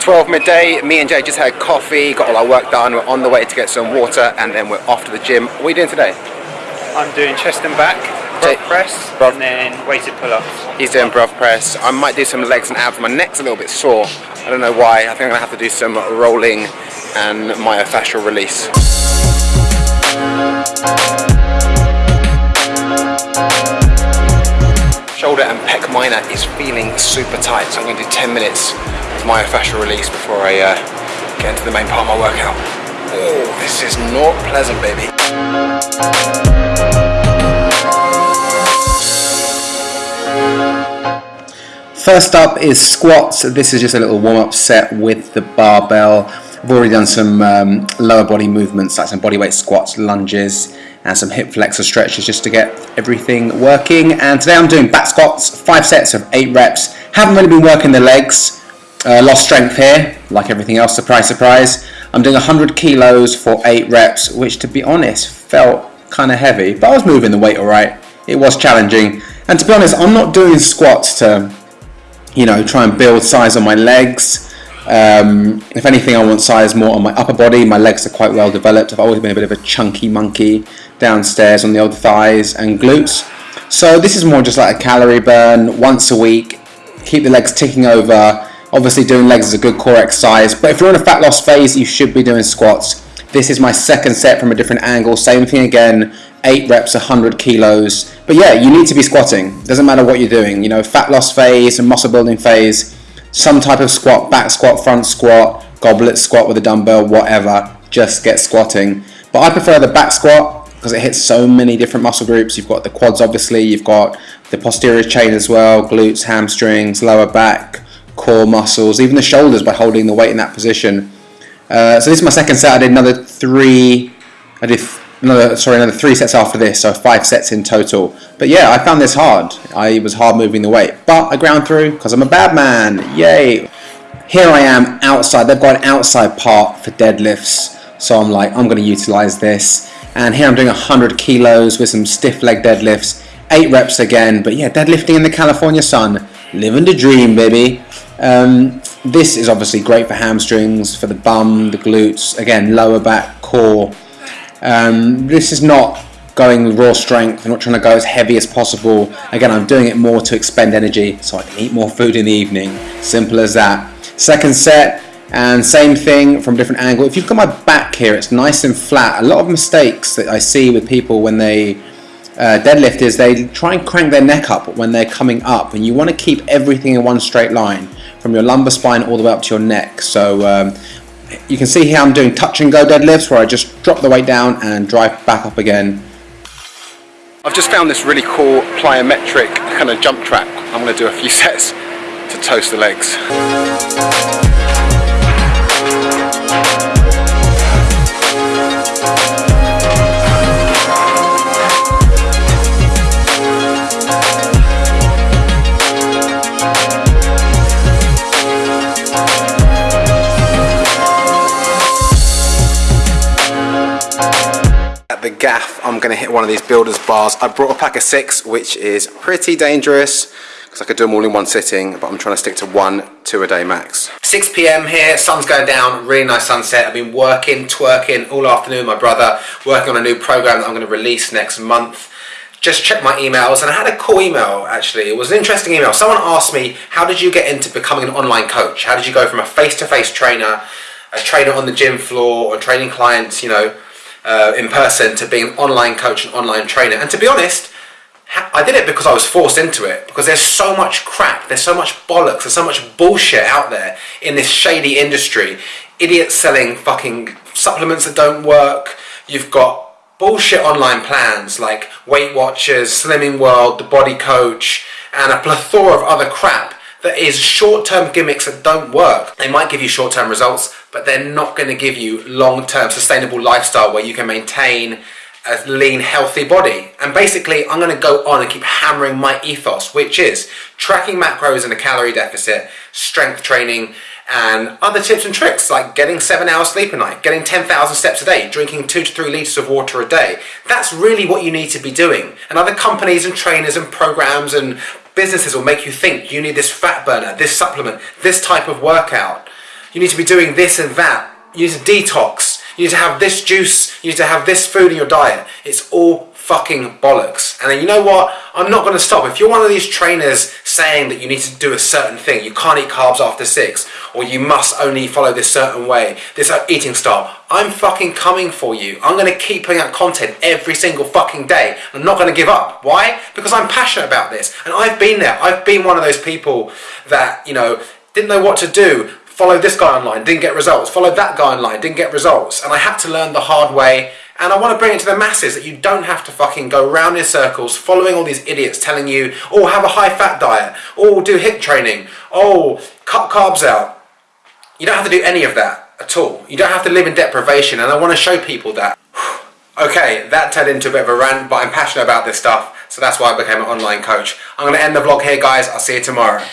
Twelve midday, me and Jay just had coffee, got all our work done, we're on the way to get some water and then we're off to the gym. What are you doing today? I'm doing chest and back, broad press, Broad- and then weighted pull-ups. He's doing bruv press. I might do some legs and abs. My neck's a little bit sore. I don't know why. I think I'm gonna have to do some rolling and myofascial release. And pec minor is feeling super tight, so I'm gonna do 10 minutes of myofascial release before I uh, get into the main part of my workout. Oh, this is not pleasant, baby. First up is squats. This is just a little warm-up set with the barbell. I've already done some um, lower body movements like some bodyweight squats, lunges and some hip flexor stretches just to get everything working. And today I'm doing back squats, five sets of eight reps. Haven't really been working the legs. Uh, lost strength here, like everything else, surprise, surprise. I'm doing 100 kilos for eight reps, which to be honest felt kind of heavy, but I was moving the weight alright. It was challenging. And to be honest, I'm not doing squats to you know, try and build size on my legs. Um, if anything, I want size more on my upper body. My legs are quite well developed. I've always been a bit of a chunky monkey downstairs on the old thighs and glutes. So this is more just like a calorie burn once a week. Keep the legs ticking over. Obviously, doing legs is a good core exercise. But if you're in a fat loss phase, you should be doing squats. This is my second set from a different angle. Same thing again. Eight reps, 100 kilos. But yeah, you need to be squatting. Doesn't matter what you're doing. You know, fat loss phase and muscle building phase, some type of squat, back squat, front squat, goblet squat with a dumbbell, whatever. Just get squatting. But I prefer the back squat because it hits so many different muscle groups. You've got the quads, obviously. You've got the posterior chain as well, glutes, hamstrings, lower back, core muscles, even the shoulders by holding the weight in that position. Uh, so this is my second set. I did another three. I did another sorry another three sets after this, so five sets in total. But yeah, I found this hard. I was hard moving the weight, but I ground through because I'm a bad man. Yay! Here I am outside. They've got an outside part for deadlifts, so I'm like I'm going to utilize this. And here I'm doing 100 kilos with some stiff leg deadlifts, eight reps again. But yeah, deadlifting in the California sun, living the dream, baby. Um, this is obviously great for hamstrings, for the bum, the glutes, again, lower back, core. Um, this is not going with raw strength. I'm not trying to go as heavy as possible. Again, I'm doing it more to expend energy so I can eat more food in the evening. Simple as that. Second set, and same thing from a different angle. If you've got my back here, it's nice and flat. A lot of mistakes that I see with people when they uh, deadlift is they try and crank their neck up when they're coming up, and you want to keep everything in one straight line from your lumbar spine all the way up to your neck. So um, you can see here I'm doing touch and go deadlifts where I just drop the weight down and drive back up again. I've just found this really cool plyometric kind of jump track. I'm going to do a few sets to toast the legs. The gaff, I'm going to hit one of these builders bars. I brought a pack of six, which is pretty dangerous because I could do them all in one sitting, but I'm trying to stick to one, two a day max. 6 p.m. here, sun's going down, really nice sunset. I've been working, twerking all afternoon, my brother, working on a new program that I'm going to release next month. Just checked my emails and I had a cool email actually. It was an interesting email. Someone asked me, how did you get into becoming an online coach? How did you go from a face-to-face trainer, a trainer on the gym floor, or training clients, you know, uh, in person to being an online coach and online trainer. And to be honest, I did it because I was forced into it. Because there's so much crap, there's so much bollocks, there's so much bullshit out there in this shady industry. Idiots selling fucking supplements that don't work. You've got bullshit online plans like Weight Watchers, Slimming World, The Body Coach, and a plethora of other crap that is short-term gimmicks that don't work. They might give you short-term results, but they're not going to give you long-term sustainable lifestyle where you can maintain a lean, healthy body. And basically, I'm going to go on and keep hammering my ethos, which is tracking macros in a calorie deficit, strength training, and other tips and tricks like getting seven hours sleep a night, getting 10,000 steps a day, drinking two to three litres of water a day. That's really what you need to be doing. And other companies and trainers and programs and businesses will make you think you need this fat burner, this supplement, this type of workout. You need to be doing this and that. You need to detox. You need to have this juice. You need to have this food in your diet. It's all fucking bollocks. And then you know what? I'm not going to stop. If you're one of these trainers saying that you need to do a certain thing, you can't eat carbs after six, or you must only follow this certain way, this uh, eating style, I'm fucking coming for you. I'm going to keep putting out content every single fucking day. I'm not going to give up. Why? Because I'm passionate about this. And I've been there. I've been one of those people that, you know, didn't know what to do. Followed this guy online, didn't get results. Followed that guy online, didn't get results. And I had to learn the hard way and I want to bring it to the masses that you don't have to fucking go round in circles following all these idiots telling you, oh, have a high fat diet, oh, do HIIT training, oh, cut carbs out. You don't have to do any of that at all. You don't have to live in deprivation, and I want to show people that. okay, that turned into a bit of a rant, but I'm passionate about this stuff, so that's why I became an online coach. I'm going to end the vlog here, guys. I'll see you tomorrow.